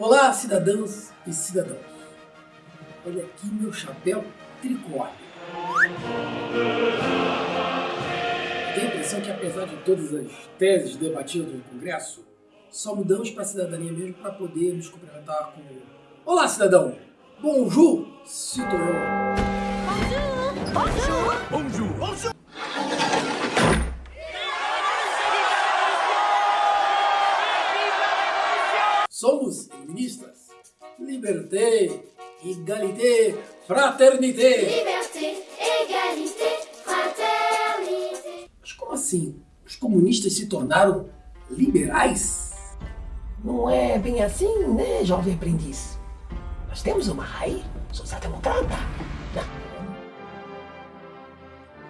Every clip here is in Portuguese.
Olá, cidadãs e cidadãos. Olha aqui meu chapéu tricórneo. Tenho a impressão que, apesar de todas as teses debatidas no Congresso, só mudamos para a cidadania mesmo para poder nos cumprimentar com Olá, cidadão! Bonjour, citoyen! Bonjour! Bonjour! Bonjour! Somos feministas. Liberté, égalité, fraternité. Liberté, égalité, fraternité. Mas como assim? Os comunistas se tornaram liberais? Não é bem assim, né, jovem aprendiz? Nós temos uma raiz social-democrata.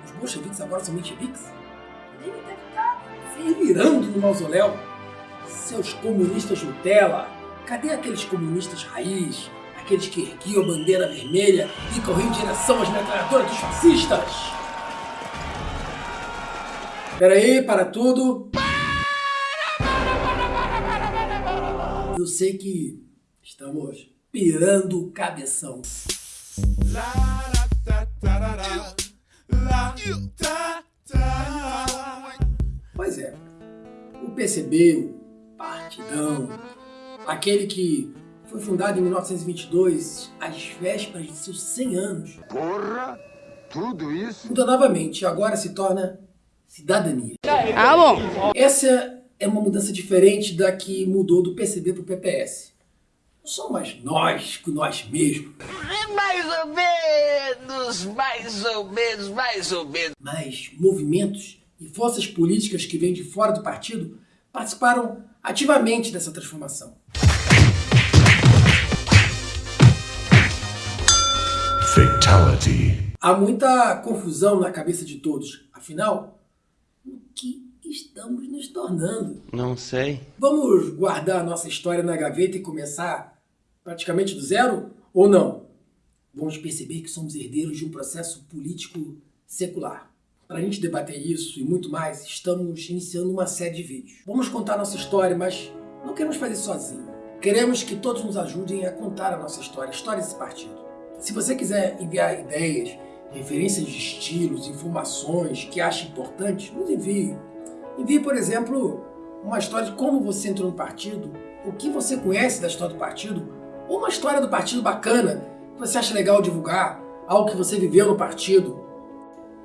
Os bolcheviques agora são mencheviques? Ele deve estar no mausoléu. Seus comunistas Nutella, cadê aqueles comunistas raiz? Aqueles que erguiam a bandeira vermelha e corriam em direção às metralhadoras dos fascistas? Peraí, para tudo. Eu sei que estamos pirando o cabeção. Pois é, o PCB, Partidão, aquele que foi fundado em 1922, às vésperas de seus 100 anos. Porra! Tudo isso? Muda novamente, agora se torna cidadania. Ah, bom. Essa é uma mudança diferente da que mudou do PCB para o PPS. Não somos mais nós com nós mesmos. Mais ou menos, mais ou menos, mais ou menos. Mas movimentos e forças políticas que vêm de fora do partido participaram ativamente dessa transformação. Fatality. Há muita confusão na cabeça de todos. Afinal, o que estamos nos tornando? Não sei. Vamos guardar a nossa história na gaveta e começar praticamente do zero? Ou não? Vamos perceber que somos herdeiros de um processo político secular. Para a gente debater isso e muito mais, estamos iniciando uma série de vídeos. Vamos contar nossa história, mas não queremos fazer sozinho. Queremos que todos nos ajudem a contar a nossa história, a história desse partido. Se você quiser enviar ideias, referências de estilos, informações que ache importantes, nos envie. Envie, por exemplo, uma história de como você entrou no partido, o que você conhece da história do partido, ou uma história do partido bacana que você acha legal divulgar, algo que você viveu no partido.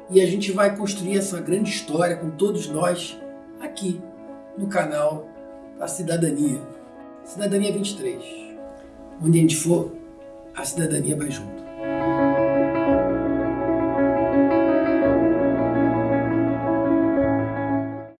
E a gente vai construir essa grande história com todos nós aqui no canal da Cidadania. Cidadania 23. Onde a gente for, a cidadania vai junto.